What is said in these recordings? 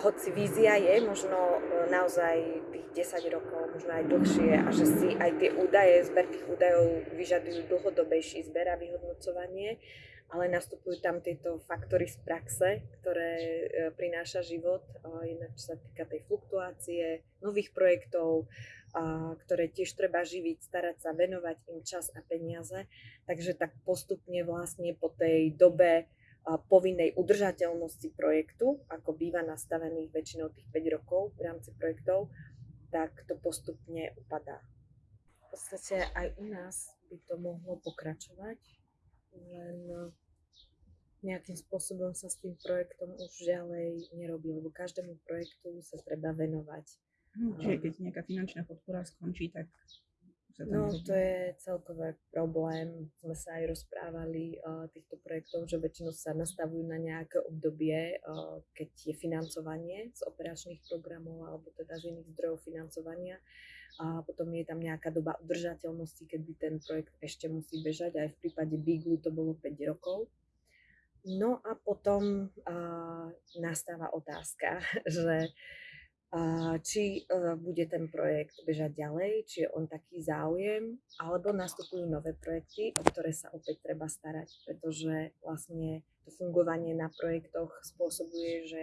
hoci vízia je možno e, naozaj tých 10 rokov, možno aj dlhšie a že si aj tie údaje, zber tých údajov vyžadujú dlhodobejší zber a vyhodnocovanie, ale nastupujú tam tieto faktory z praxe, ktoré e, prináša život, jednak čo sa týka tej fluktuácie, nových projektov, ktoré tiež treba živiť, starať sa, venovať im čas a peniaze. Takže tak postupne vlastne po tej dobe povinnej udržateľnosti projektu, ako býva nastavených väčšinou tých 5 rokov v rámci projektov, tak to postupne upadá. V podstate aj u nás by to mohlo pokračovať, len nejakým spôsobom sa s tým projektom už ďalej nerobí, lebo každému projektu sa treba venovať. Hm, čiže keď nejaká finančná podpora skončí, tak sa tam No, to je celkový problém. Sme sa aj rozprávali o týchto projektov, že väčšinou sa nastavujú na nejaké obdobie, keď je financovanie z operačných programov alebo teda z iných zdrojov financovania. A potom je tam nejaká doba udržateľnosti, kedy ten projekt ešte musí bežať. Aj v prípade Biglu to bolo 5 rokov. No a potom uh, nastáva otázka, že či e, bude ten projekt bežať ďalej, či je on taký záujem, alebo nastupujú nové projekty, o ktoré sa opäť treba starať, pretože vlastne to fungovanie na projektoch spôsobuje, že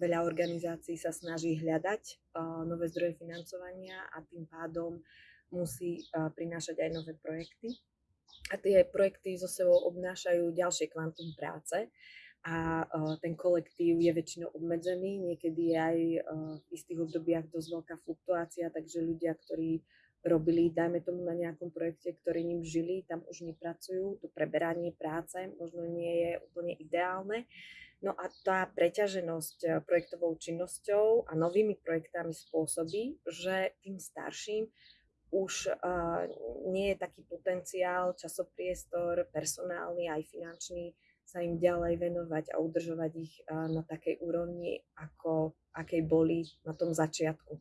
veľa organizácií sa snaží hľadať e, nové zdroje financovania a tým pádom musí e, prinášať aj nové projekty. A tie projekty so sebou obnášajú ďalšie kvantum práce, a uh, ten kolektív je väčšinou obmedzený, niekedy je aj uh, v istých obdobiach dosť veľká fluktuácia, takže ľudia, ktorí robili, dajme tomu na nejakom projekte, ktorý ním žili, tam už nepracujú, to preberanie práce možno nie je úplne ideálne. No a tá preťaženosť projektovou činnosťou a novými projektami spôsobí, že tým starším už uh, nie je taký potenciál, časopriestor, personálny aj finančný sa im ďalej venovať a udržovať ich na takej úrovni, ako akej boli na tom začiatku.